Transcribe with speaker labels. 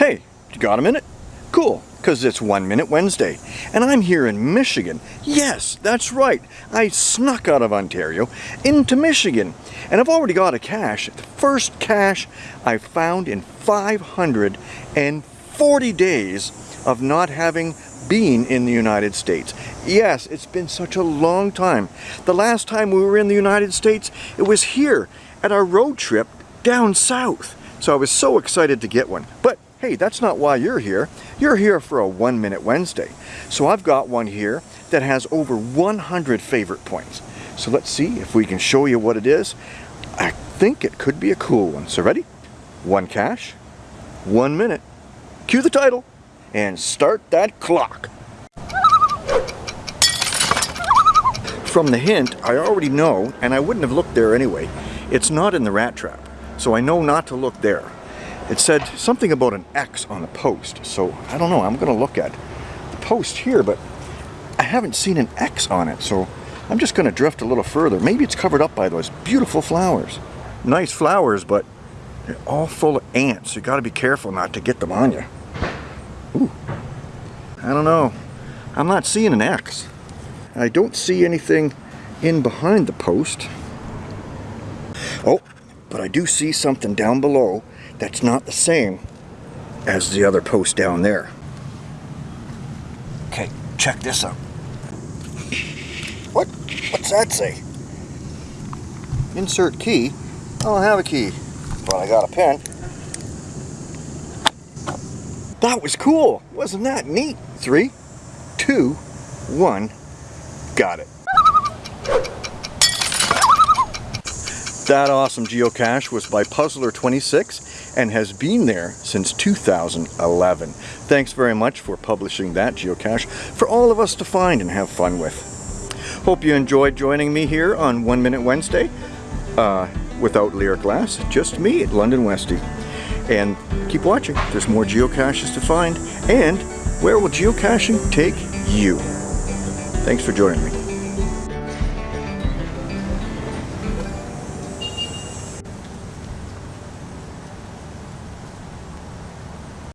Speaker 1: Hey, you got a minute? Cool, because it's One Minute Wednesday. And I'm here in Michigan. Yes, that's right. I snuck out of Ontario into Michigan. And I've already got a cache. The first cache I found in 540 days of not having been in the United States. Yes, it's been such a long time. The last time we were in the United States, it was here at our road trip down south. So I was so excited to get one. But hey, that's not why you're here. You're here for a One Minute Wednesday. So I've got one here that has over 100 favorite points. So let's see if we can show you what it is. I think it could be a cool one. So ready? One cache, one minute. Cue the title and start that clock. From the hint, I already know, and I wouldn't have looked there anyway, it's not in the rat trap. So I know not to look there. It said something about an X on the post, so I don't know, I'm gonna look at the post here, but I haven't seen an X on it, so I'm just gonna drift a little further. Maybe it's covered up by those beautiful flowers. Nice flowers, but they're all full of ants. You gotta be careful not to get them on you. Ooh, I don't know. I'm not seeing an X. I don't see anything in behind the post. Oh, but I do see something down below that's not the same as the other post down there. Okay, check this out. What? What's that say? Insert key? I don't have a key, but I got a pen. That was cool. Wasn't that neat? Three, two, one, got it. That awesome geocache was by Puzzler26 and has been there since 2011. Thanks very much for publishing that geocache for all of us to find and have fun with. Hope you enjoyed joining me here on One Minute Wednesday. Uh, without Lyric Glass, just me at London Westy. And keep watching, there's more geocaches to find. And where will geocaching take you? Thanks for joining me.